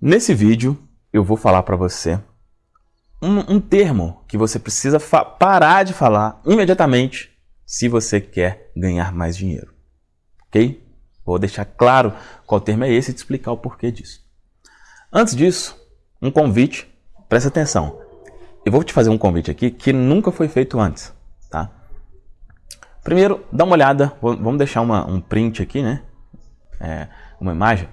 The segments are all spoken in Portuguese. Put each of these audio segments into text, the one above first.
Nesse vídeo eu vou falar para você um, um, termo que você precisa parar de falar imediatamente se você quer ganhar mais dinheiro. Ok? Vou deixar claro qual termo é esse e te explicar o porquê disso. Antes disso, um convite, presta atenção. Eu vou te fazer um convite aqui que nunca foi feito antes, tá? Primeiro, dá uma olhada, vamos deixar uma, um print aqui, né? É, uma imagem.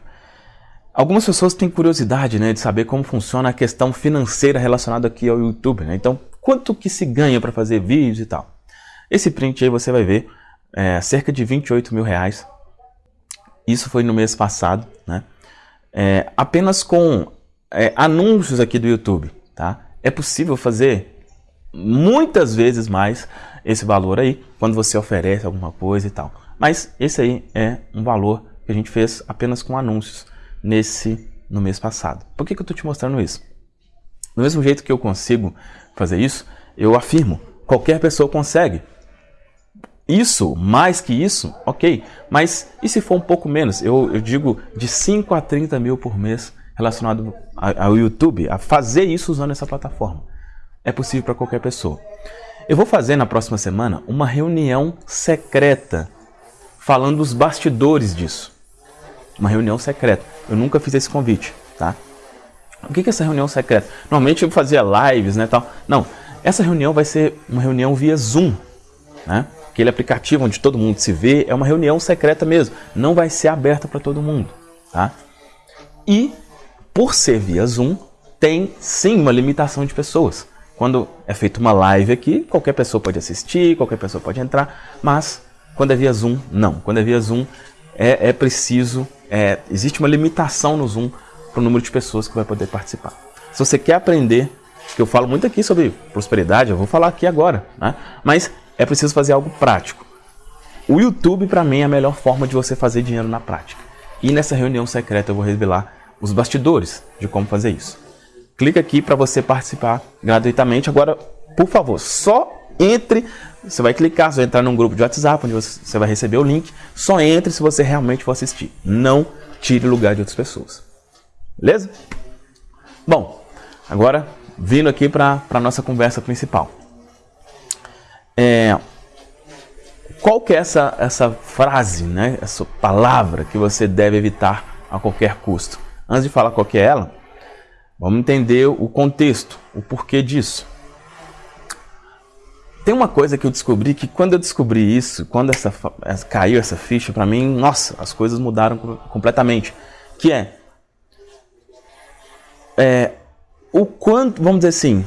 Algumas pessoas têm curiosidade né, de saber como funciona a questão financeira relacionada aqui ao YouTube. Né? Então, quanto que se ganha para fazer vídeos e tal. Esse print aí você vai ver é, cerca de 28 mil reais. Isso foi no mês passado, né? É, apenas com é, anúncios aqui do YouTube, tá? É possível fazer muitas vezes mais esse valor aí quando você oferece alguma coisa e tal. Mas esse aí é um valor que a gente fez apenas com anúncios nesse no mês passado. Por que, que eu estou te mostrando isso? Do mesmo jeito que eu consigo fazer isso, eu afirmo, qualquer pessoa consegue. Isso, mais que isso, ok. Mas e se for um pouco menos? Eu, eu digo de 5 a 30 mil por mês relacionado ao YouTube, a fazer isso usando essa plataforma. É possível para qualquer pessoa. Eu vou fazer na próxima semana uma reunião secreta falando dos bastidores disso. Uma reunião secreta. Eu nunca fiz esse convite, tá? O que é essa reunião secreta? Normalmente eu fazia lives, né, tal. Não, essa reunião vai ser uma reunião via Zoom, né? Aquele aplicativo onde todo mundo se vê, é uma reunião secreta mesmo. Não vai ser aberta para todo mundo, tá? E por ser via Zoom, tem sim uma limitação de pessoas. Quando é feita uma live aqui, qualquer pessoa pode assistir, qualquer pessoa pode entrar, mas quando é via Zoom, não. Quando é via Zoom, é, é preciso, é, existe uma limitação no Zoom para o número de pessoas que vai poder participar. Se você quer aprender, que eu falo muito aqui sobre prosperidade, eu vou falar aqui agora, né? mas é preciso fazer algo prático. O YouTube, para mim, é a melhor forma de você fazer dinheiro na prática. E nessa reunião secreta eu vou revelar os bastidores de como fazer isso. Clica aqui para você participar gratuitamente. Agora, por favor, só entre. Você vai clicar, você vai entrar num grupo de WhatsApp onde você vai receber o link. Só entre se você realmente for assistir. Não tire lugar de outras pessoas. Beleza? Bom, agora vindo aqui para a nossa conversa principal. É, qual que é essa, essa frase, né, essa palavra que você deve evitar a qualquer custo? Antes de falar qual que é ela, vamos entender o contexto, o porquê disso. Tem uma coisa que eu descobri que quando eu descobri isso, quando essa, caiu essa ficha para mim, nossa, as coisas mudaram completamente. Que é, é o quanto, vamos dizer assim,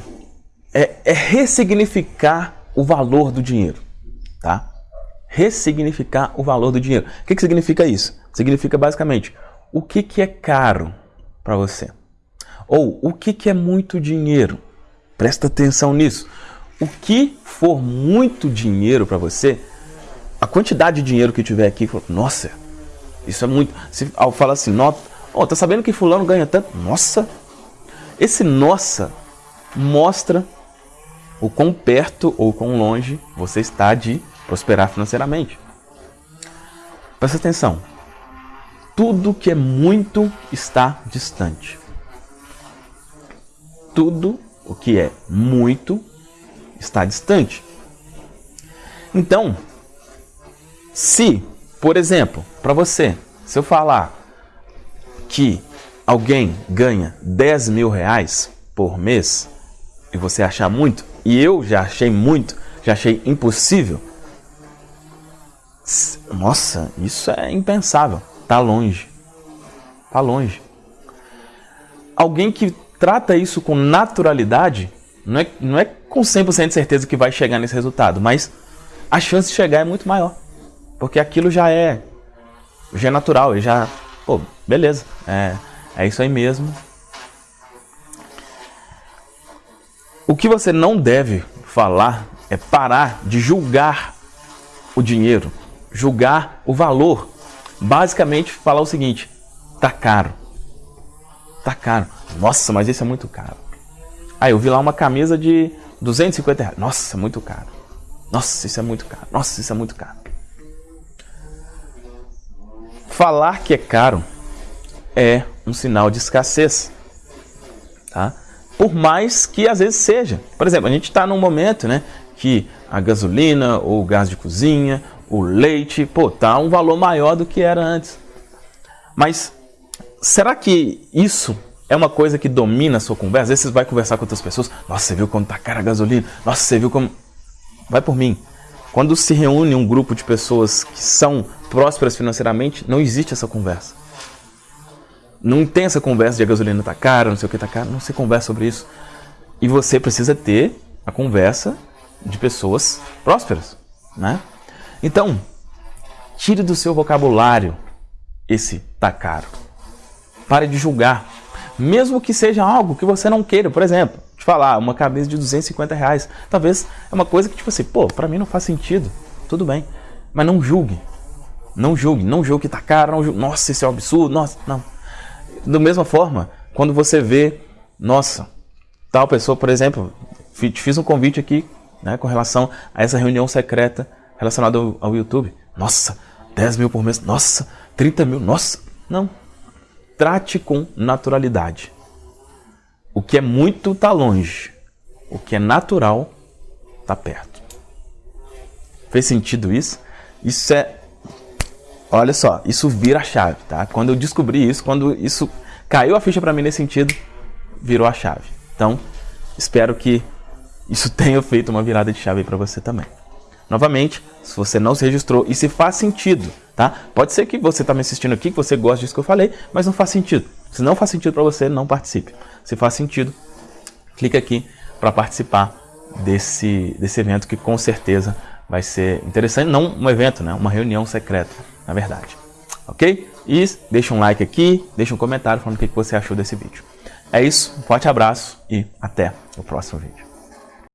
é, é ressignificar o valor do dinheiro, tá? Ressignificar o valor do dinheiro. O que, que significa isso? Significa basicamente o que, que é caro para você? Ou o que, que é muito dinheiro? Presta atenção nisso. O que for muito dinheiro para você, a quantidade de dinheiro que tiver aqui, nossa, isso é muito. Se ao falar assim, oh, tá sabendo que fulano ganha tanto? Nossa! Esse nossa mostra o quão perto ou quão longe você está de prosperar financeiramente. Presta atenção tudo que é muito está distante. Tudo o que é muito está distante. Então, se, por exemplo, para você, se eu falar que alguém ganha 10 mil reais por mês e você achar muito, e eu já achei muito, já achei impossível, nossa, isso é impensável. Está longe. Está longe. Alguém que trata isso com naturalidade, não é, não é com 100% de certeza que vai chegar nesse resultado, mas a chance de chegar é muito maior. Porque aquilo já é, já é natural, já, pô, beleza, é, é isso aí mesmo. O que você não deve falar é parar de julgar o dinheiro, julgar o valor basicamente falar o seguinte: tá caro. Tá caro. Nossa, mas isso é muito caro. Aí eu vi lá uma camisa de 250 reais. Nossa, muito caro. Nossa, isso é muito caro. Nossa, isso é muito caro. Falar que é caro é um sinal de escassez. Tá? Por mais que às vezes seja. Por exemplo, a gente está num momento né, que a gasolina, ou o gás de cozinha, o leite, pô, tá um valor maior do que era antes. Mas será que isso é uma coisa que domina a sua conversa? Às vezes você vai conversar com outras pessoas, nossa, você viu como tá cara a gasolina? Nossa, você viu como... Vai por mim. Quando se reúne um grupo de pessoas que são prósperas financeiramente, não existe essa conversa. Não tem essa conversa de a gasolina tá cara, não sei o que tá caro, não se conversa sobre isso. E você precisa ter a conversa de pessoas prósperas, né? Então, tire do seu vocabulário esse tá caro. Pare de julgar. Mesmo que seja algo que você não queira. Por exemplo, te falar, uma camisa de 250 reais. Talvez é uma coisa que, tipo assim, pô, pra mim não faz sentido. Tudo bem. Mas não julgue. Não julgue. Não julgue que tá caro. Não julgue. Nossa, isso é um absurdo. Nossa, não. Da mesma forma, quando você vê, nossa, tal pessoa, por exemplo, te fiz um convite aqui né, com relação a essa reunião secreta relacionada ao, ao YouTube. Nossa, 10 mil por mês. Nossa, 30 mil. Nossa. Não. Trate com naturalidade. O que é muito está longe. O que é natural está perto. Fez sentido isso? Isso é. Olha só, isso vira a chave, tá? Quando eu descobri isso, quando isso caiu a ficha para mim nesse sentido, virou a chave. Então, espero que isso tenha feito uma virada de chave para você também. Novamente, se você não se registrou e se faz sentido, tá? Pode ser que você está me assistindo aqui, que você gosta disso que eu falei, mas não faz sentido. Se não faz sentido para você, não participe. Se faz sentido, clique aqui para participar desse, desse evento que com certeza vai ser interessante. Não um evento, né? Uma reunião secreta, na verdade. Ok? E deixa um like aqui, deixa um comentário falando o que você achou desse vídeo. É isso, um forte abraço e até o próximo vídeo.